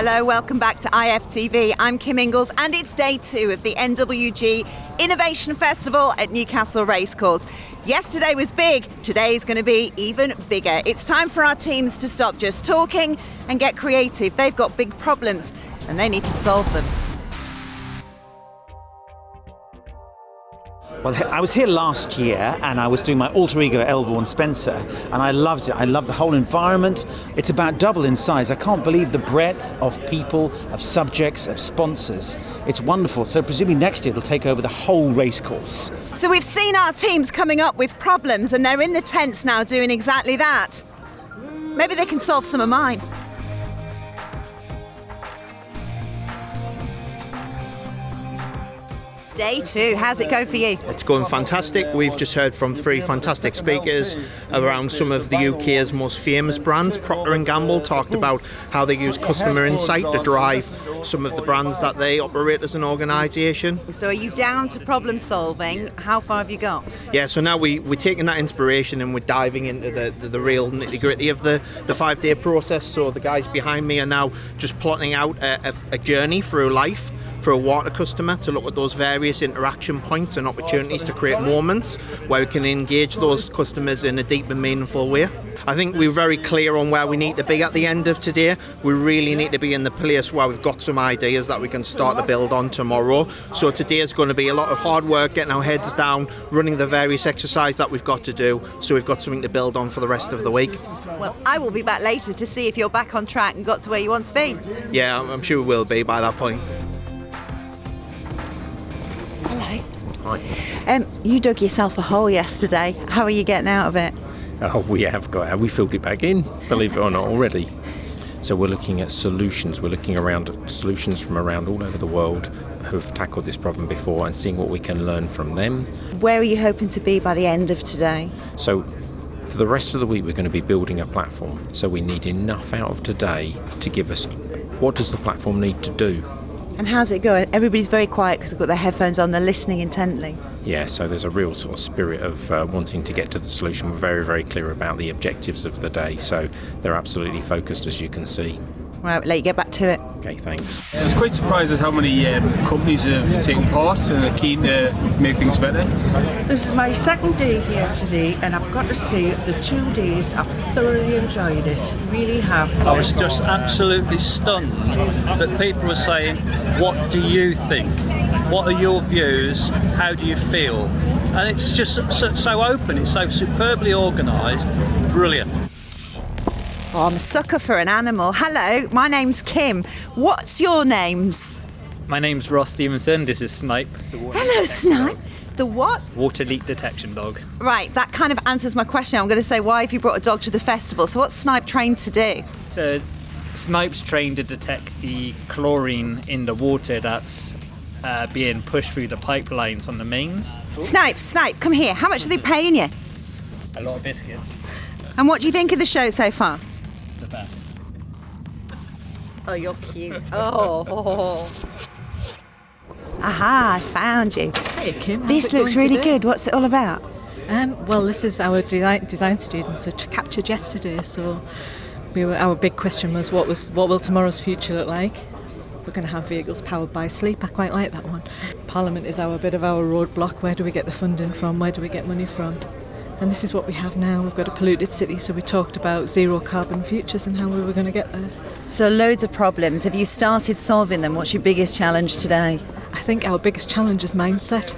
Hello, welcome back to IFTV. I'm Kim Ingles, and it's day two of the NWG Innovation Festival at Newcastle Racecourse. Yesterday was big, today is going to be even bigger. It's time for our teams to stop just talking and get creative. They've got big problems and they need to solve them. Well, I was here last year and I was doing my alter ego Elvaughan Spencer and I loved it. I loved the whole environment. It's about double in size. I can't believe the breadth of people, of subjects, of sponsors. It's wonderful. So presumably next year it'll take over the whole racecourse. So we've seen our teams coming up with problems and they're in the tents now doing exactly that. Maybe they can solve some of mine. Day two, how's it go for you? It's going fantastic. We've just heard from three fantastic speakers around some of the UK's most famous brands. Procter and Gamble talked about how they use customer insight to drive some of the brands that they operate as an organisation. So are you down to problem solving? How far have you got? Yeah, so now we, we're taking that inspiration and we're diving into the, the, the real nitty gritty of the, the five day process. So the guys behind me are now just plotting out a, a, a journey through life for a water customer to look at those various interaction points and opportunities to create moments where we can engage those customers in a deep and meaningful way. I think we're very clear on where we need to be at the end of today. We really need to be in the place where we've got some ideas that we can start to build on tomorrow. So today is going to be a lot of hard work, getting our heads down, running the various exercises that we've got to do, so we've got something to build on for the rest of the week. Well, I will be back later to see if you're back on track and got to where you want to be. Yeah, I'm sure we will be by that point. Um, you dug yourself a hole yesterday. How are you getting out of it? Oh, we have got. Have we filled it back in? Believe it or not, already. So we're looking at solutions. We're looking around at solutions from around all over the world who've tackled this problem before and seeing what we can learn from them. Where are you hoping to be by the end of today? So for the rest of the week, we're going to be building a platform. So we need enough out of today to give us what does the platform need to do and how's it going? Everybody's very quiet because they've got their headphones on, they're listening intently. Yeah, so there's a real sort of spirit of uh, wanting to get to the solution. We're very, very clear about the objectives of the day, so they're absolutely focused, as you can see. Right, let you get back to it. Okay, thanks. I was quite surprised at how many um, companies have taken part and are keen to make things better. This is my second day here today, and I've got to say, the two days I've thoroughly enjoyed it. Really have. I was just absolutely stunned that people were saying, What do you think? What are your views? How do you feel? And it's just so, so open, it's so superbly organised, brilliant. Oh, I'm a sucker for an animal. Hello, my name's Kim. What's your names? My name's Ross Stevenson. This is Snipe. Hello, Snipe. The what? Water leak detection dog. Right, that kind of answers my question. I'm going to say, why have you brought a dog to the festival? So, what's Snipe trained to do? So, Snipe's trained to detect the chlorine in the water that's uh, being pushed through the pipelines on the mains. Snipe, Snipe, come here. How much are they paying you? A lot of biscuits. And what do you think of the show so far? The best. Oh, you're cute. oh. Aha, I found you. Hey Kim. This looks really today? good. What's it all about? Um, well, this is our design, design students that captured yesterday. So, we were, our big question was, what was what will tomorrow's future look like? We're going to have vehicles powered by sleep. I quite like that one. Parliament is our bit of our roadblock. Where do we get the funding from? Where do we get money from? And this is what we have now. We've got a polluted city, so we talked about zero carbon futures and how we were going to get there. So, loads of problems. Have you started solving them? What's your biggest challenge today? I think our biggest challenge is mindset.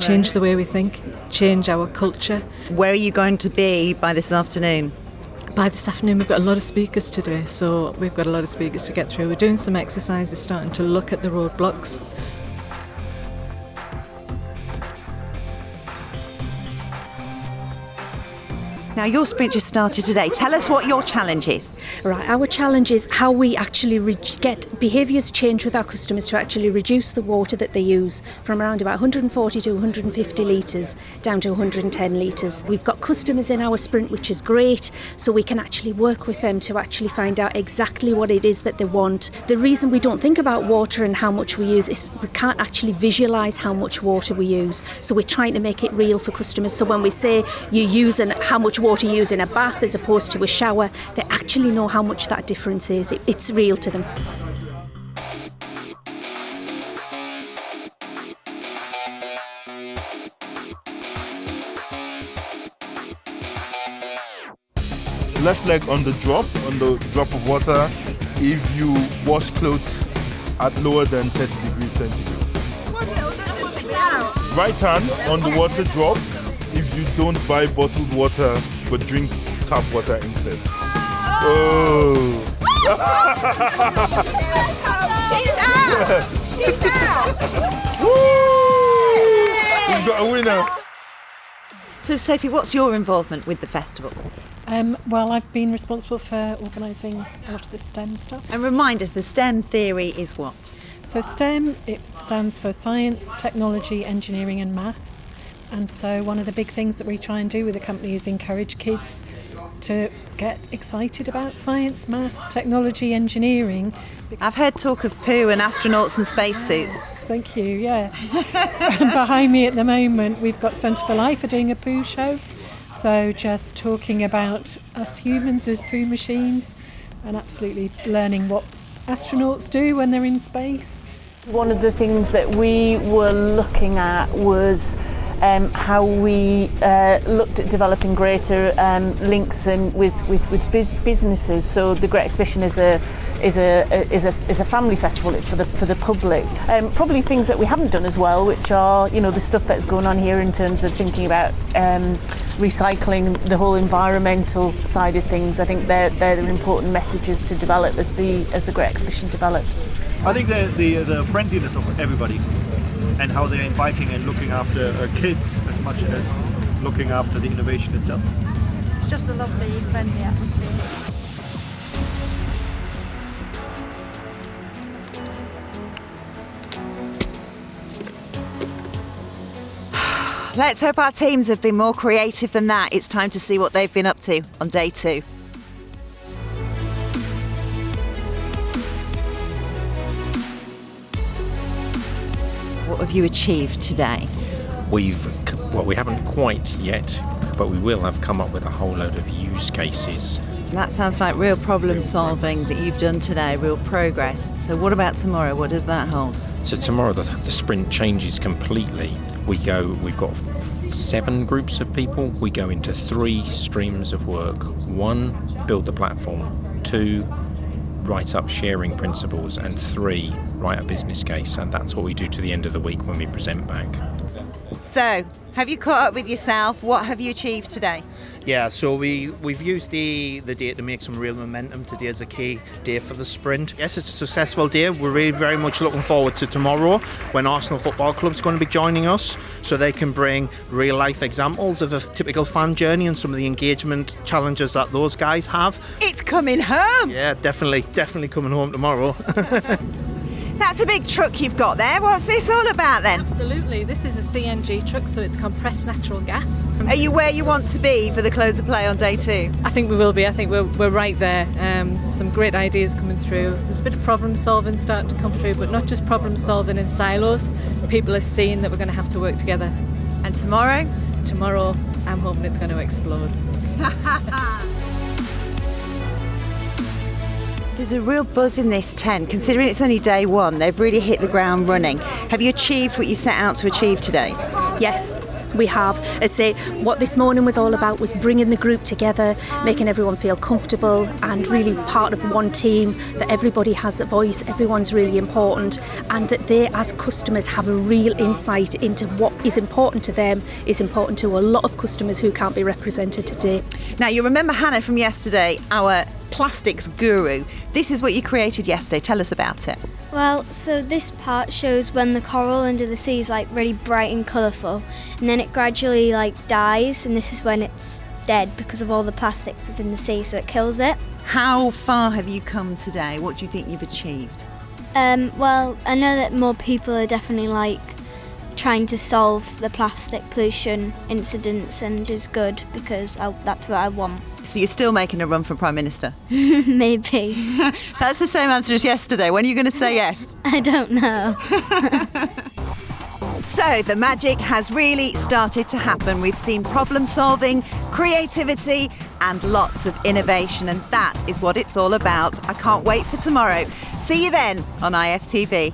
Change the way we think, change our culture. Where are you going to be by this afternoon? By this afternoon, we've got a lot of speakers today, so we've got a lot of speakers to get through. We're doing some exercises, starting to look at the roadblocks. Now, your sprint just started today. Tell us what your challenge is. Right, our challenge is how we actually get behaviours change with our customers to actually reduce the water that they use from around about 140 to 150 litres down to 110 litres. We've got customers in our sprint, which is great, so we can actually work with them to actually find out exactly what it is that they want. The reason we don't think about water and how much we use is we can't actually visualise how much water we use, so we're trying to make it real for customers. So when we say you use and how much water you use in a bath as opposed to a shower, they actually know how much that difference is. It, it's real to them. left leg on the drop, on the drop of water, if you wash clothes at lower than 30 degrees centigrade. Right hand on the water drop if you don't buy bottled water but drink tap water instead. Oh! We've got a winner! So, Sophie, what's your involvement with the festival? Um, well, I've been responsible for organising a lot of the STEM stuff. And remind us, the STEM theory is what? So STEM it stands for science, technology, engineering, and maths. And so one of the big things that we try and do with the company is encourage kids to get excited about science, maths, technology, engineering. I've heard talk of poo and astronauts and spacesuits. Thank you, yes. Behind me at the moment, we've got Centre for Life are doing a poo show. So just talking about us humans as poo machines and absolutely learning what astronauts do when they're in space. One of the things that we were looking at was um, how we uh, looked at developing greater um, links and with with, with biz- businesses. So the Great Exhibition is a is a is a is a family festival. It's for the for the public. Um, probably things that we haven't done as well, which are you know the stuff that's going on here in terms of thinking about. Um, recycling the whole environmental side of things I think they're, they're important messages to develop as the as the Great Exhibition develops. I think the, the, the friendliness of everybody and how they're inviting and looking after uh, kids as much as looking after the innovation itself. It's just a lovely, friendly atmosphere. Let's hope our teams have been more creative than that. It's time to see what they've been up to on day two. Have you achieved today? We've, well, we haven't quite yet, but we will have come up with a whole load of use cases. That sounds like real problem solving that you've done today, real progress. So, what about tomorrow? What does that hold? So tomorrow the, the sprint changes completely. We go, we've got seven groups of people. We go into three streams of work. One, build the platform. Two, write up sharing principles. And three, write a business case. And that's what we do to the end of the week when we present back. So, have you caught up with yourself? What have you achieved today? Yeah, so we, we've used the, the day to make some real momentum. Today is a key day for the sprint. Yes, it's a successful day. We're really very much looking forward to tomorrow when Arsenal Football Club's going to be joining us so they can bring real life examples of a typical fan journey and some of the engagement challenges that those guys have. It's coming home! Yeah, definitely, definitely coming home tomorrow. That's a big truck you've got there. What's this all about then? Absolutely. This is a CNG truck, so it's compressed natural gas. Are you where you want to be for the close of play on day two? I think we will be. I think we're, we're right there. Um, some great ideas coming through. There's a bit of problem solving starting to come through, but not just problem solving in silos. People are seeing that we're going to have to work together. And tomorrow? Tomorrow, I'm hoping it's going to explode. There's a real buzz in this tent. Considering it's only day one, they've really hit the ground running. Have you achieved what you set out to achieve today? Yes, we have. I say, what this morning was all about was bringing the group together, making everyone feel comfortable and really part of one team, that everybody has a voice, everyone's really important, and that they, as customers, have a real insight into what is important to them, is important to a lot of customers who can't be represented today. Now, you remember Hannah from yesterday, our plastics guru. This is what you created yesterday. Tell us about it. Well, so this part shows when the coral under the sea is like really bright and colourful, and then it gradually like dies, and this is when it's dead because of all the plastics that's in the sea, so it kills it. How far have you come today? What do you think you've achieved? Um, well, I know that more people are definitely like trying to solve the plastic pollution incidents and is good because I, that's what I want. So you're still making a run for Prime Minister? Maybe. That's the same answer as yesterday. When are you going to say yes? I don't know. So the magic has really started to happen. We've seen problem solving, creativity, and lots of innovation, and that is what it's all about. I can't wait for tomorrow. See you then on IFTV.